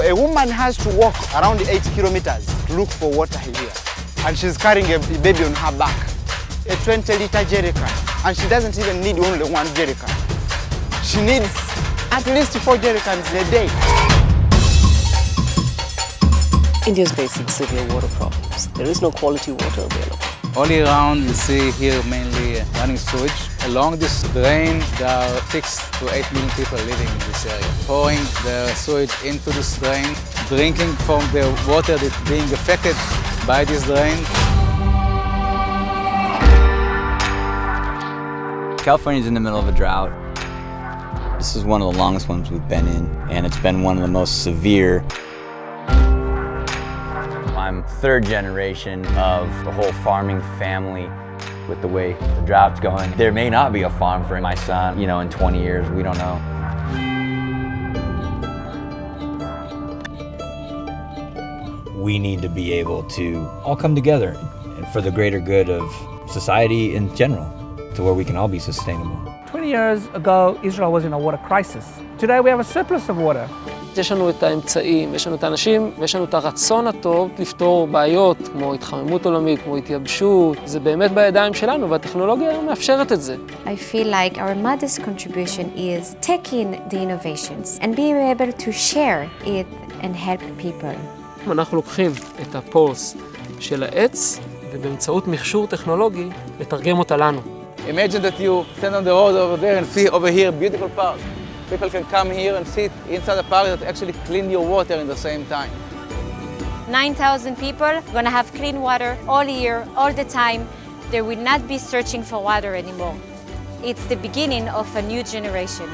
a woman has to walk around 8 kilometers to look for water here. And she's carrying a baby on her back. A 20 liter jerrycan. And she doesn't even need only one jerrycan. She needs at least four jerrycans a day. India is facing severe water problems. There is no quality water available. All around, you see here mainly running sewage. Along this drain, there are six to eight million people living in this area. Pouring the sewage into this drain, drinking from the water that's being affected by this drain. California's in the middle of a drought. This is one of the longest ones we've been in, and it's been one of the most severe. I'm third generation of the whole farming family with the way the drought's going. There may not be a farm for my son, you know, in 20 years, we don't know. We need to be able to all come together for the greater good of society in general, to where we can all be sustainable. 20 years ago, Israel was in a water crisis. Today we have a surplus of water. יש לנו את האמצעים, יש לנו את האנשים, ויש לנו את הרצון הטוב לפתור בעיות כמו התחממות עולמית, כמו התייבשות. זה באמת בידיים שלנו, והטכנולוגיה מאפשרת את זה. I feel like our mother's contribution is taking the innovations and being able to share it and help people. אנחנו לוקחים את הפולס של העץ, ובאמצעות מכשור טכנולוגי, לתרגם אותה לנו. Imagine that you stand on the road over there and see over here beautiful park. People can come here and sit inside the park that actually clean your water in the same time. 9,000 people gonna have clean water all year, all the time. They will not be searching for water anymore. It's the beginning of a new generation.